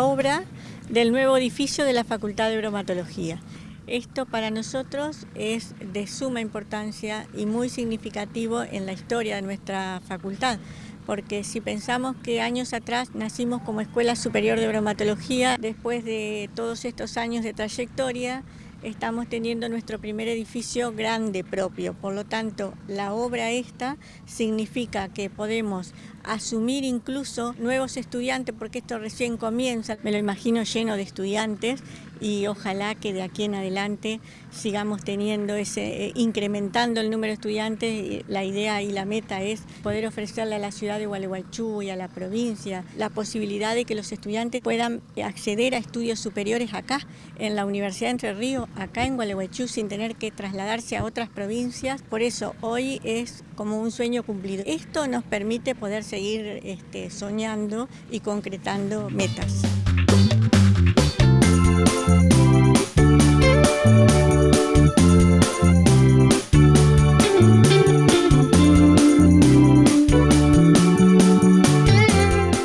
obra del nuevo edificio de la Facultad de Bromatología. Esto para nosotros es de suma importancia y muy significativo en la historia de nuestra facultad, porque si pensamos que años atrás nacimos como Escuela Superior de Bromatología, después de todos estos años de trayectoria, estamos teniendo nuestro primer edificio grande propio. Por lo tanto, la obra esta significa que podemos asumir incluso nuevos estudiantes, porque esto recién comienza, me lo imagino lleno de estudiantes y ojalá que de aquí en adelante sigamos teniendo ese, eh, incrementando el número de estudiantes. La idea y la meta es poder ofrecerle a la ciudad de Gualeguaychú y a la provincia la posibilidad de que los estudiantes puedan acceder a estudios superiores acá, en la Universidad de Entre Ríos, acá en Gualeguaychú, sin tener que trasladarse a otras provincias. Por eso hoy es como un sueño cumplido. Esto nos permite poder seguir este, soñando y concretando metas.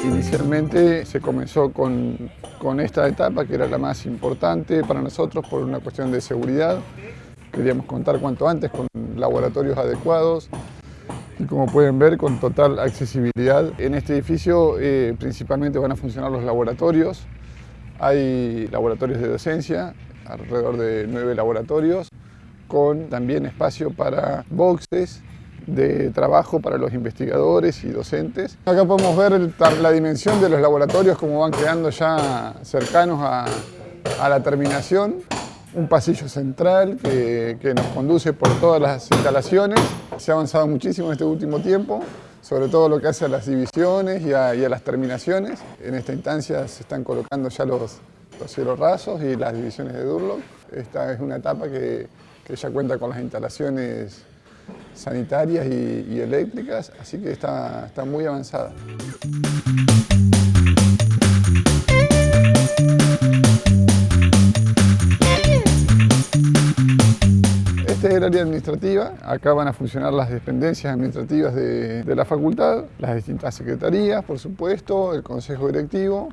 Inicialmente se comenzó con, con esta etapa que era la más importante para nosotros por una cuestión de seguridad. Queríamos contar cuanto antes con laboratorios adecuados, y como pueden ver con total accesibilidad. En este edificio eh, principalmente van a funcionar los laboratorios. Hay laboratorios de docencia, alrededor de nueve laboratorios, con también espacio para boxes de trabajo para los investigadores y docentes. Acá podemos ver la dimensión de los laboratorios, como van quedando ya cercanos a, a la terminación. Un pasillo central que, que nos conduce por todas las instalaciones se ha avanzado muchísimo en este último tiempo, sobre todo lo que hace a las divisiones y a, las terminaciones. En esta instancia se están colocando ya los, los cielos rasos y las divisiones de Durlock. Esta es una etapa que, ya cuenta con las instalaciones sanitarias y, eléctricas, así que está, está muy avanzada. Este es el área administrativa, acá van a funcionar las dependencias administrativas de, la facultad, las distintas secretarías, por supuesto, el consejo directivo,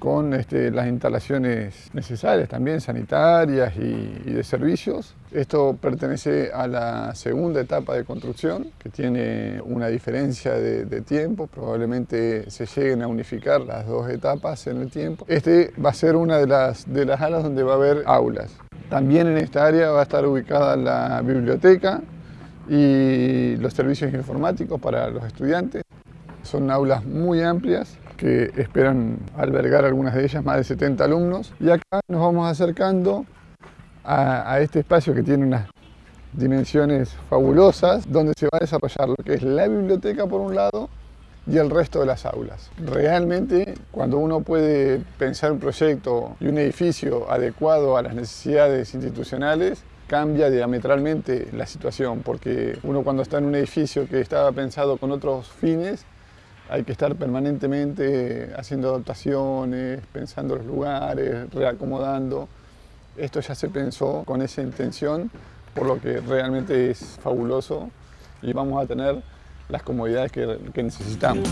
con este, las instalaciones necesarias también, sanitarias y, de servicios. Esto pertenece a la segunda etapa de construcción, que tiene una diferencia de, tiempo, probablemente se lleguen a unificar las dos etapas en el tiempo. Este va a ser una de las alas donde va a haber aulas. También en esta área va a estar ubicada la biblioteca y los servicios informáticos para los estudiantes. Son aulas muy amplias que esperan albergar algunas de ellas más de 70 alumnos. Y acá nos vamos acercando a, a este espacio que tiene unas dimensiones fabulosas, donde se va a desarrollar lo que es la biblioteca por un lado y el resto de las aulas. Realmente, cuando uno puede pensar un proyecto y un edificio adecuado a las necesidades institucionales, cambia diametralmente la situación, porque uno cuando está en un edificio que estaba pensado con otros fines, hay que estar permanentemente haciendo adaptaciones, pensando los lugares, reacomodando. Esto ya se pensó con esa intención, por lo que realmente es fabuloso y vamos a tener las comodidades que, necesitamos.